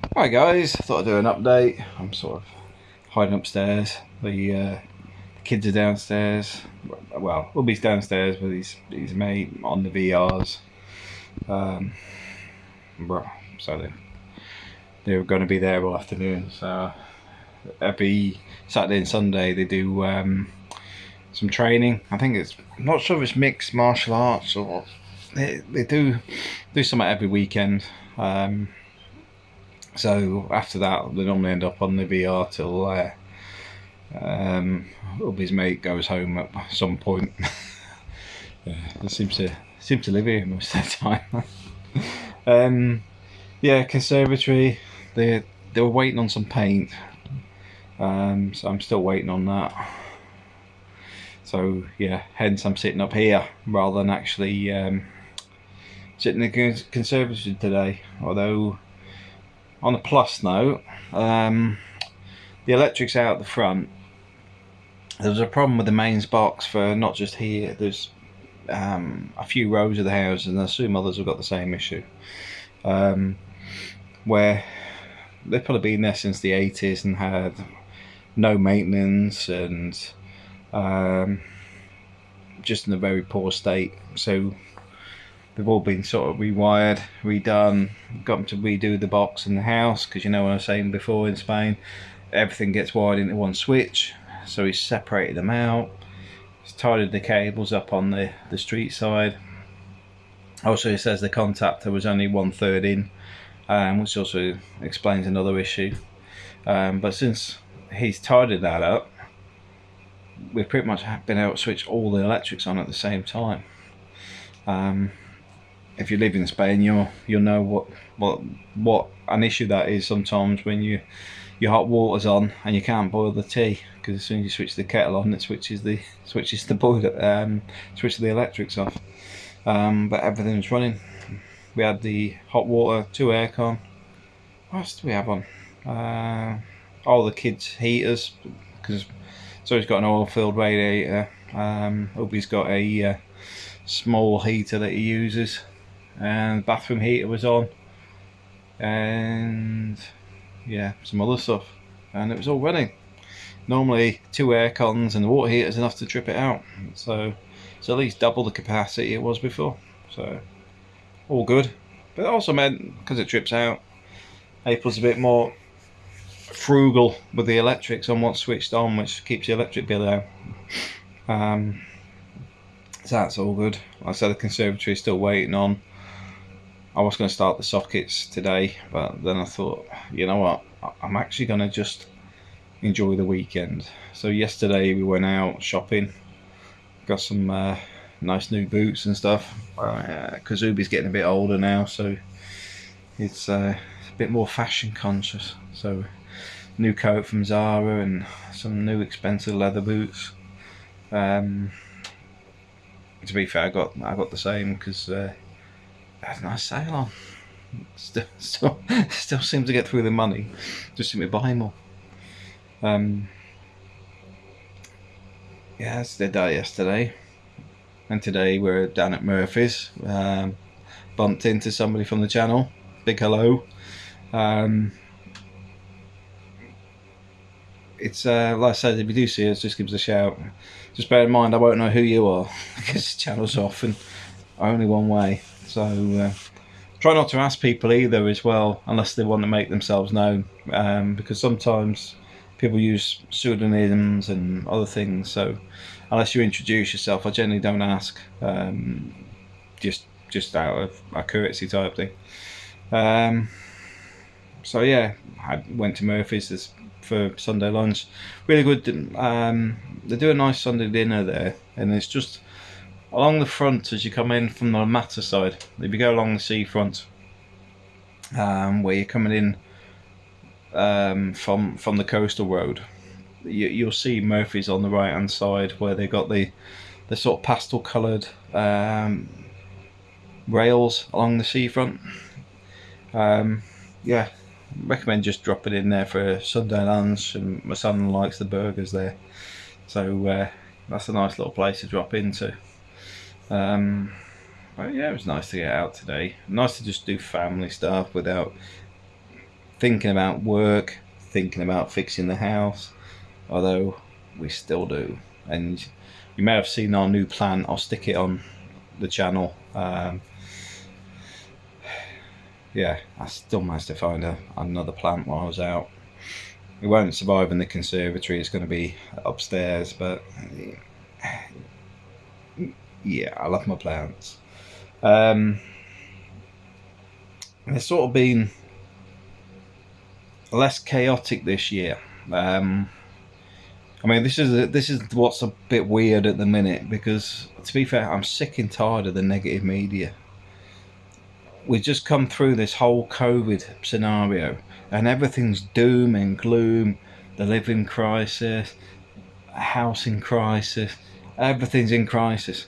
Hi guys, thought I'd do an update. I'm sort of hiding upstairs. The, uh, kids are downstairs. Well, Ubby's downstairs with his, his mate on the VRs. Um, so they, they're going to be there all afternoon. So every Saturday and Sunday they do um, some training. I think it's I'm not sure if it's mixed martial arts or they, they do do something every weekend. Um, so after that, they normally end up on the VR till uh, um, mate goes home at some point. yeah, seems to seem to live here most of the time. um, yeah, conservatory. They they were waiting on some paint, um, so I'm still waiting on that. So yeah, hence I'm sitting up here rather than actually um, sitting in the conservatory today. Although on a plus note, um, the electric's out the front. There was a problem with the mains box for not just here. There's um, a few rows of the house, and I assume others have got the same issue. Um, where they've probably been there since the 80s and had no maintenance and um, just in a very poor state. So they've all been sort of rewired, redone, got them to redo the box in the house because you know what I was saying before in Spain, everything gets wired into one switch. So he's separated them out. He's tidied the cables up on the, the street side. Also, he says the contactor was only one third in, um, which also explains another issue. Um, but since he's tidied that up, we've pretty much been able to switch all the electrics on at the same time. Um, if you live in Spain, you'll you'll know what what what an issue that is sometimes when you your hot water's on and you can't boil the tea because as soon as you switch the kettle on, it switches the switches the boiler um, switches the electrics off. Um, but everything's running. We had the hot water, two aircon. What else do we have on? Uh, all the kids' heaters because so he's got an oil-filled radiator. Um, Ubby's got a uh, small heater that he uses, and bathroom heater was on, and yeah, some other stuff, and it was all running. Normally, two air cons and the water heater is enough to trip it out, so it's at least double the capacity it was before. So all good, but it also meant because it trips out, April's a bit more frugal with the electrics on what's switched on, which keeps the electric bill down. Um, so that's all good. Like I said the conservatory is still waiting on. I was going to start the sockets today, but then I thought, you know what, I'm actually going to just enjoy the weekend. So yesterday we went out shopping, got some uh, nice new boots and stuff. Uh, Kazubi's getting a bit older now, so it's uh, a bit more fashion conscious. So new coat from Zara and some new expensive leather boots. Um, to be fair, I got I got the same because uh, A nice sale on. Still, still, still seem to get through the money. Just seem to buy more. Um, yeah, that's day yesterday, and today we're down at Murphy's. Um, bumped into somebody from the channel. Big hello. Um, it's uh, like I said, if you do see us, just give us a shout. Just bear in mind, I won't know who you are because the channel's off and only one way. So uh, try not to ask people either as well, unless they want to make themselves known, um, because sometimes people use pseudonyms and other things. So unless you introduce yourself, I generally don't ask. Um, just just out of a courtesy type thing. Um, so yeah, I went to Murphy's. For Sunday lunch. Really good. Um, they do a nice Sunday dinner there, and it's just along the front as you come in from the Mata side. If you go along the seafront, um, where you're coming in um, from from the coastal road, you, will see Murphy's on the right hand side where they got the the sort of pastel coloured um, rails along the seafront. Um, yeah, recommend just dropping in there for a Sunday lunch. And my son likes the burgers there, so uh, that's a nice little place to drop into. Um, but yeah, it was nice to get out today. Nice to just do family stuff without thinking about work, thinking about fixing the house, although we still do. And you may have seen our new plant. I'll stick it on the channel. Um, yeah, I still managed to find a, another plant while I was out. It won't survive in the conservatory. It's going to be upstairs, but yeah, I love my plants. Um, it's sort of been less chaotic this year. Um, I mean, this is this is what's a bit weird at the minute because, to be fair, I'm sick and tired of the negative media. We've just come through this whole COVID scenario, and everything's doom and gloom. The living crisis, housing crisis, everything's in crisis.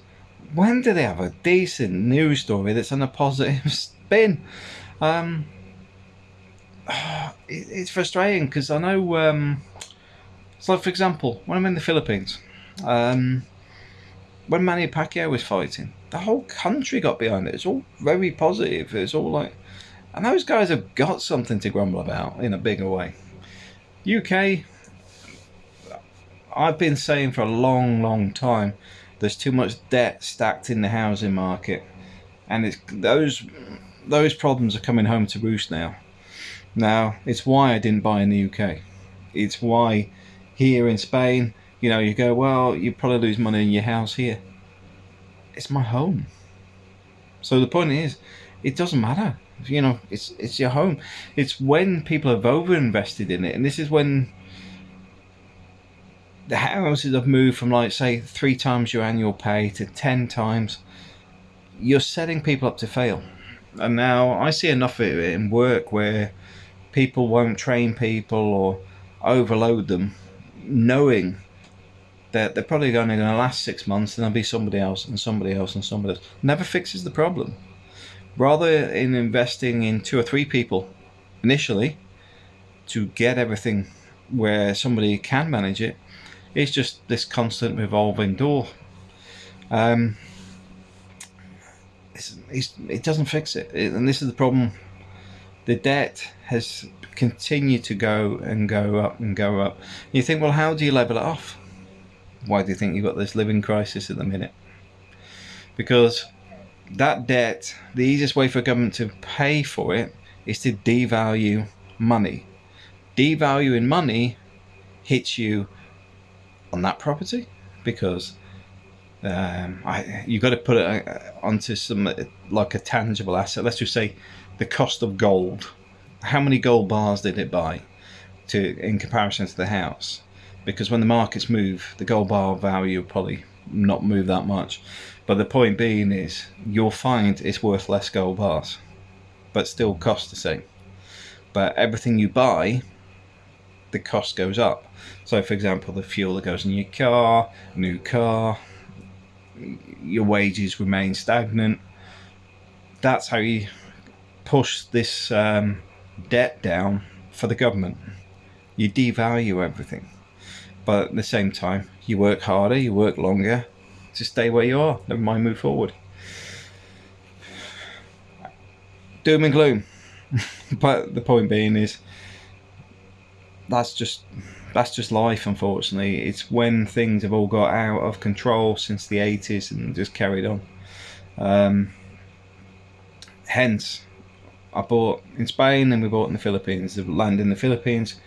When do they have a decent news story that's on a positive spin? Um, it's frustrating because I know. Um, so, for example, when I'm in the Philippines, um, when Manny Pacquiao was fighting, the whole country got behind it. It's all very positive. It's all like, and those guys have got something to grumble about in a bigger way. UK, I've been saying for a long, long time, there's too much debt stacked in the housing market, and it's those those problems are coming home to roost now. Now, it's why I didn't buy in the UK. It's why here in Spain, you know, you go, well, you probably lose money in your house here. It's my home. So the point is, it doesn't matter. You know, it's it's your home. It's when people have over invested in it, and this is when the houses have moved from like say three times your annual pay to ten times. You're setting people up to fail. And now I see enough of it in work where people won't train people or overload them, knowing that they're probably only going to last six months and there'll be somebody else and somebody else and somebody else. Never fixes the problem. Rather in investing in two or three people initially to get everything where somebody can manage it, it's just this constant revolving door. Um, it's, it's, it doesn't fix it. it. And this is the problem. The debt has continued to go and go up and go up. You think, well, how do you level it off? Why do you think you've got this living crisis at the minute? Because that debt, the easiest way for government to pay for it is to devalue money. Devaluing money hits you on that property because um, I, you've got to put it uh, onto some like a tangible asset. Let's just say the cost of gold. How many gold bars did it buy to in comparison to the house? Because when the markets move, the gold bar value will probably not move that much. But the point being is, you'll find it's worth less gold bars, but still cost the same. But everything you buy, the cost goes up. So, for example, the fuel that goes in your car, new car, your wages remain stagnant. That's how you push this um, debt down for the government. You devalue everything, but at the same time, you work harder, you work longer to stay where you are. Never mind, move forward. Doom and gloom. but the point being is, that's just that's just life, unfortunately. It's when things have all got out of control since the 80s and just carried on. Um, hence, I bought in Spain and we bought in the Philippines. The land in the Philippines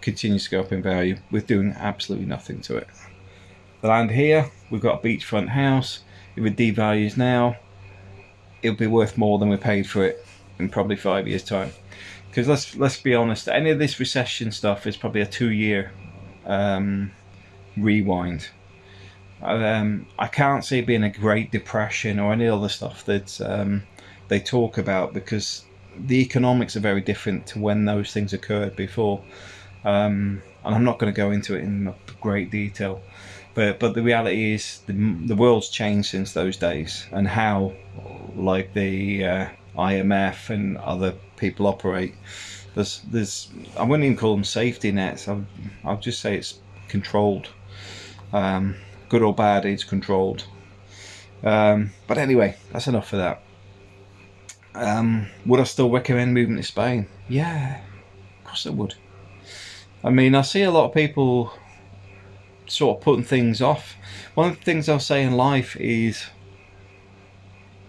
continues to go up in value with doing absolutely nothing to it. The land here, we've got a beachfront house. If it devalues now, it'll be worth more than we paid for it in probably five years' time because let's let's be honest, any of this recession stuff is probably a two-year um, rewind. Um, I can't see it being a Great Depression or any other stuff that um, they talk about because the economics are very different to when those things occurred before. Um, and I'm not going to go into it in great detail, but but the reality is the the world's changed since those days, and how like the uh, IMF and other people operate. There's, there's, I wouldn't even call them safety nets. I'll, I'll just say it's controlled. Um, good or bad, it's controlled. Um, but anyway, that's enough for that. Um, would I still recommend moving to Spain? Yeah, of course I would. I mean, I see a lot of people sort of putting things off. One of the things I'll say in life is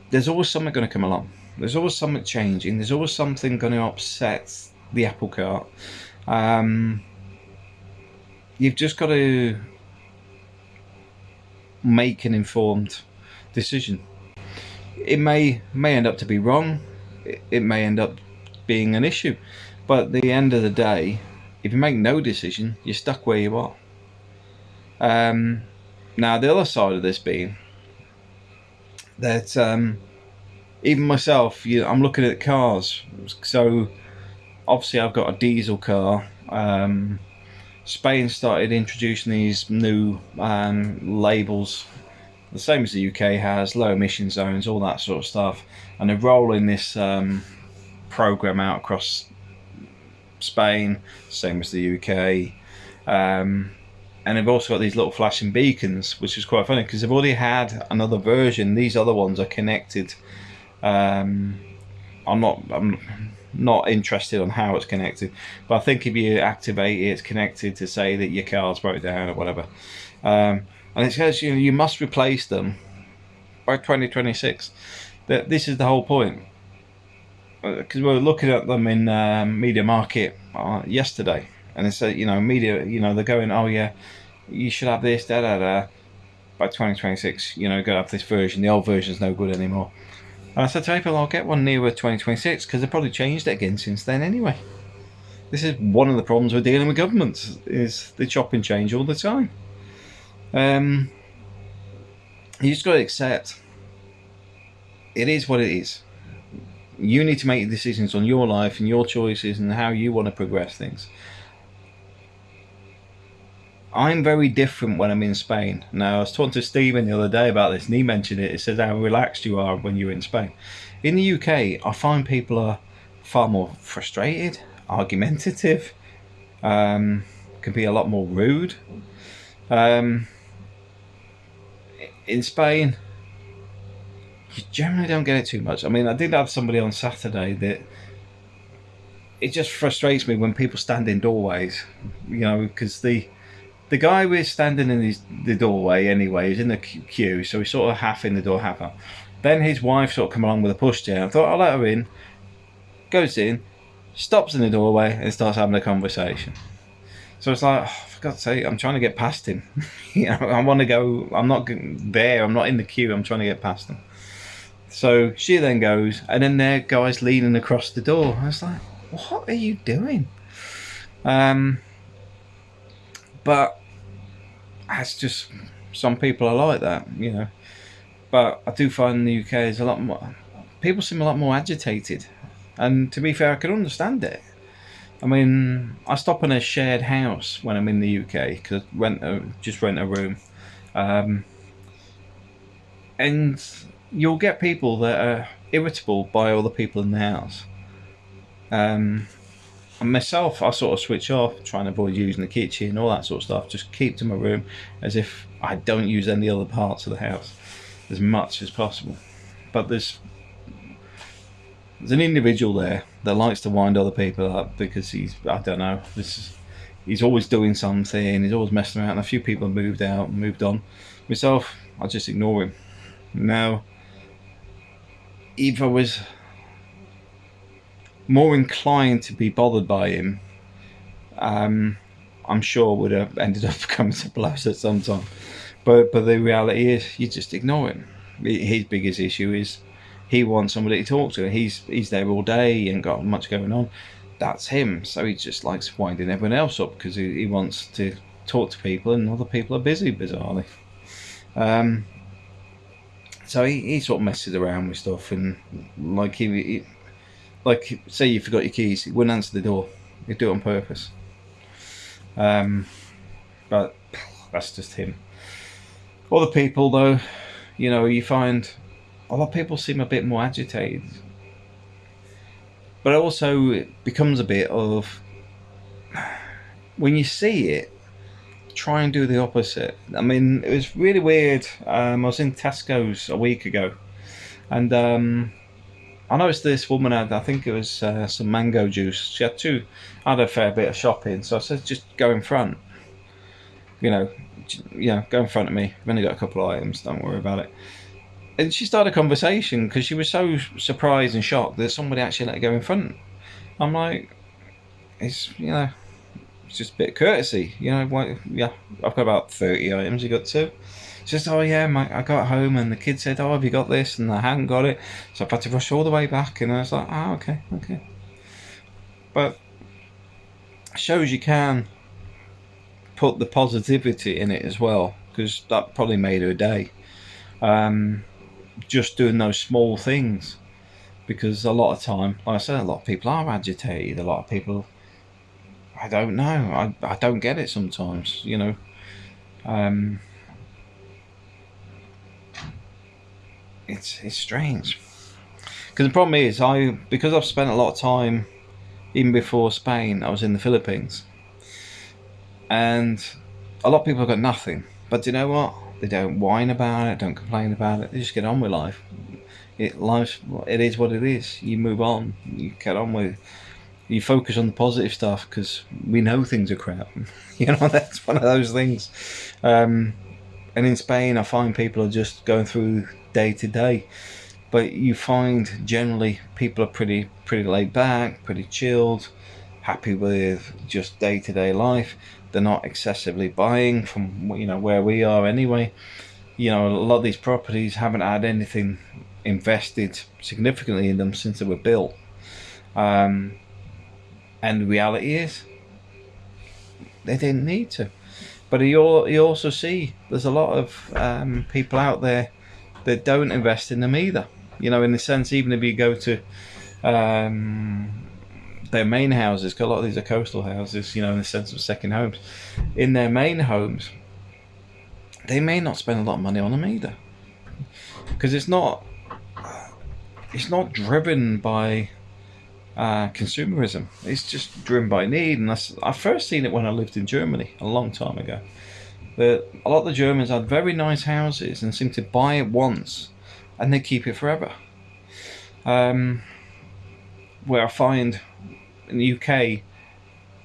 there's always something going to come along. There's always something changing. There's always something going to upset the apple cart. Um, you've just got to make an informed decision. It may may end up to be wrong. It, may end up being an issue, but at the end of the day, if you make no decision, you're stuck where you are. Um, now, the other side of this being that um, even myself, you I'm looking at cars. So, obviously, I've got a diesel car. Um, Spain started introducing these new um, labels, the same as the UK has, low emission zones, all that sort of stuff, and they're rolling this um, program out across Spain, same as the UK. Um, and they've also got these little flashing beacons, which is quite funny because they've already had another version. These other ones are connected. Um, I'm not. I'm not interested on how it's connected, but I think if you activate it, it's connected to say that your car's broke down or whatever. Um, and it says you know, you must replace them by 2026. That this is the whole point because uh, we were looking at them in um, MediaMarkt uh, yesterday, and they said, you know, media, you know, they're going, oh yeah, you should have this, da da da. By 2026, you know, go have this version. The old version's no good anymore. And I said to people, I'll get one nearer 2026 because they've probably changed it again since then anyway. This is one of the problems we're dealing with governments is they chop and change all the time. Um, you just got to accept it is what it is you need to make decisions on your life and your choices and how you want to progress things. I'm very different when I'm in Spain. Now, I was talking to Stephen the other day about this, and he mentioned it. It says how relaxed you are when you're in Spain. In the UK, I find people are far more frustrated, argumentative, um, can be a lot more rude. Um, in Spain, you generally don't get it too much. I mean, I did have somebody on Saturday that it just frustrates me when people stand in doorways, you know, because the the guy was standing in his, the doorway anyway, he's in the queue, so he's sort of half in the door, half out. Then his wife sort of come along with a pushchair. I thought I'll let her in. Goes in, stops in the doorway, and starts having a conversation. So it's like, oh, for God's sake, I'm trying to get past him. you know, I want to go. I'm not there. I'm not in the queue. I'm trying to get past him. So she then goes, and then there guy's leaning across the door. I was like, what are you doing? Um, but that's just some people are like that, you know. But I do find the UK is a lot more. People seem a lot more agitated, and to be fair, I can understand it. I mean, I stop in a shared house when I'm in the UK because rent a, just rent a room, um, and you'll get people that are irritable by all the people in the house. Um, and myself, I sort of switch off, trying to avoid using the kitchen, all that sort of stuff. Just keep to my room as if I don't use any other parts of the house as much as possible. But there's there's an individual there that likes to wind other people up because he's I don't know this is, he's always doing something. He's always messing around. And a few people have moved out, moved on. Myself, I just ignore him. Now if I was more inclined to be bothered by him, um, I'm sure would have ended up coming to blows at some time. But but the reality is, you just ignore him. His biggest issue is he wants somebody to talk to. He's he's there all day. He ain't got much going on. That's him. So he just likes winding everyone else up because he, he wants to talk to people, and other people are busy, bizarrely. Um, so he, he sort of messes around with stuff and like he, he like say you forgot your keys he wouldn't answer the door he'd do it on purpose um, but that's just him other people though you know you find a lot of people seem a bit more agitated but also it becomes a bit of when you see it try and do the opposite. I mean, it was really weird. Um, I was in Tesco's a week ago, and um, I noticed this woman had, I think it was uh, some mango juice. She had two, had a fair bit of shopping, so I said, just go in front. You know, yeah, go in front of me. I've only got a couple of items, don't worry about it. And she started a conversation because she was so surprised and shocked that somebody actually let her go in front. I'm like, it's, you know, it's just a bit courtesy, you know. What, yeah, I've got about 30 items, you got two. Says, "Oh yeah, my, I got home and the kid said, oh have you got this?' And I hadn't got it, so I've had to rush all the way back. And I was like, ah, oh, okay, okay. But shows you can put the positivity in it as well, because that probably made her day. Um, just doing those small things, because a lot of time, like I said, a lot of people are agitated. A lot of people, I don't know, I I don't get it sometimes. You know. Um, it's it's strange. Because the problem is I because I've spent a lot of time even before Spain I was in the Philippines. And a lot of people have got nothing. But you know what? They don't whine about it don't complain about it. They just get on with life. It life it is what it is. You move on. You get on with you focus on the positive stuff because we know things are crap. You know that's one of those things. Um, and in Spain I find people are just going through day to day. But you find generally people are pretty pretty laid back, pretty chilled, happy with just day to day life. They're not excessively buying from you know where we are anyway. You know, a lot of these properties haven't had anything invested significantly in them since they were built. Um, and the reality is, they didn't need to. But you, you also see there's a lot of um, people out there that don't invest in them either. You know, in the sense, even if you go to um, their main houses, because a lot of these are coastal houses, you know, in the sense of second homes, in their main homes, they may not spend a lot of money on them either, because it's not it's not driven by uh, consumerism. It's just driven by need, and I first seen it when I lived in Germany a long time ago. But a lot of the Germans had very nice houses and seem to buy it once and they keep it forever. Um, where I find in the UK,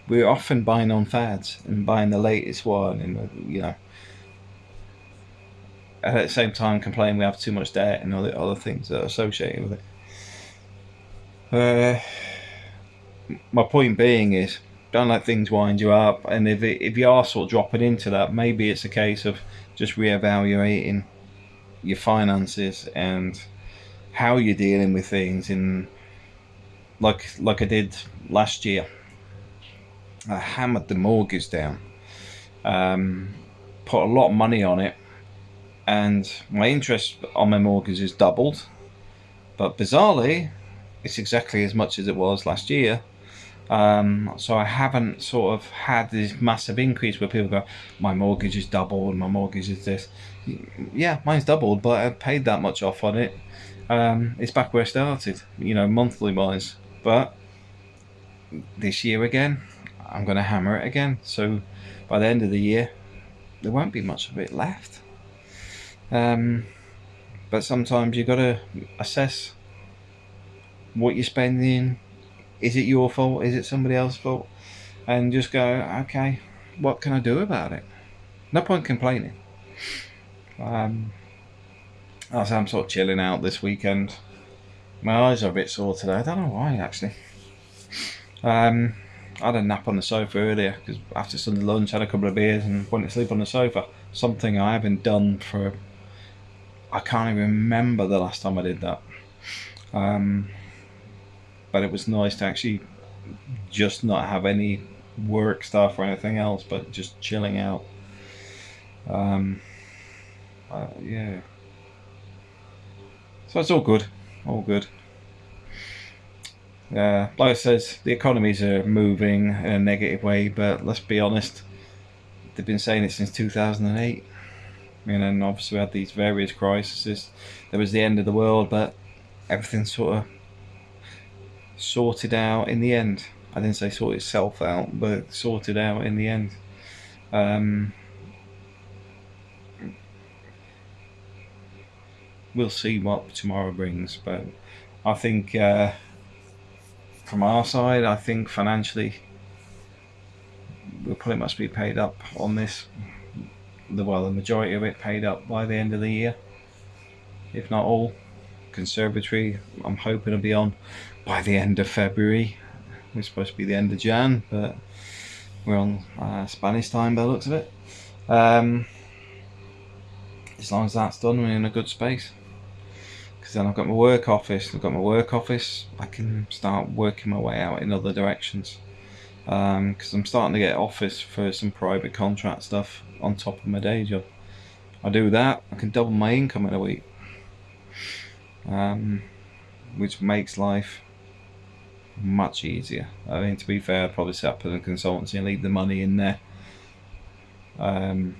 we're often buying on fads and buying the latest one, and you know, and at the same time complaining we have too much debt and all the other things that are associated with it. Uh, my point being is don't let things wind you up. And if it, if you are sort of dropping into that, maybe it's a case of just reevaluating your finances and how you're dealing with things. In like like I did last year, I hammered the mortgage down, um, put a lot of money on it, and my interest on my mortgage is doubled. But bizarrely, it's exactly as much as it was last year um, so I haven't sort of had this massive increase where people go, my mortgage is doubled, my mortgage is this. Yeah, mine's doubled, but I paid that much off on it. Um, it's back where I started, you know, monthly wise. But this year again, I'm going to hammer it again. So by the end of the year, there won't be much of it left. Um, but sometimes you've got to assess what you're spending, is it your fault? Is it somebody else's fault? And just go, okay, what can I do about it? No point complaining. Um, as I'm sort of chilling out this weekend, my eyes are a bit sore today. I don't know why actually. Um, I had a nap on the sofa earlier because after Sunday lunch, had a couple of beers and went to sleep on the sofa. Something I haven't done for. I can't even remember the last time I did that. Um, but it was nice to actually just not have any work stuff or anything else, but just chilling out. Um, uh, yeah. So it's all good, all good. Yeah, like I says, the economies are moving in a negative way, but let's be honest, they've been saying it since 2008. And then obviously we had these various crises. There was the end of the world, but everything sort of sorted out in the end. I didn't say sort itself out, but sorted out in the end. Um, we'll see what tomorrow brings, but I think uh, from our side, I think financially we'll pretty much be paid up on this. The well, the majority of it paid up by the end of the year, if not all. Conservatory, I'm hoping to be on by the end of February. We're supposed to be the end of Jan, but we're on uh, Spanish time by the looks of it. Um, as long as that's done, we're in a good space. Because then I've got my work office. I've got my work office. I can start working my way out in other directions. Because um, I'm starting to get office for some private contract stuff on top of my day job. I do that, I can double my income in a week. Um, which makes life much easier. I mean, to be fair, I'd probably set up as a consultancy and leave the money in there. Um,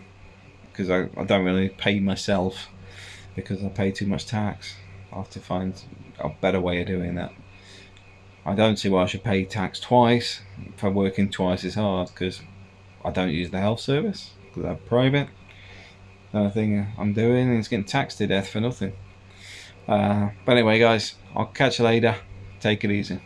because I, I don't really pay myself because I pay too much tax. I have to find a better way of doing that. I don't see why I should pay tax twice for working twice as hard because I don't use the health service because I'm private. Another thing I'm doing is getting taxed to death for nothing. Uh, but anyway, guys, I'll catch you later. Take it easy.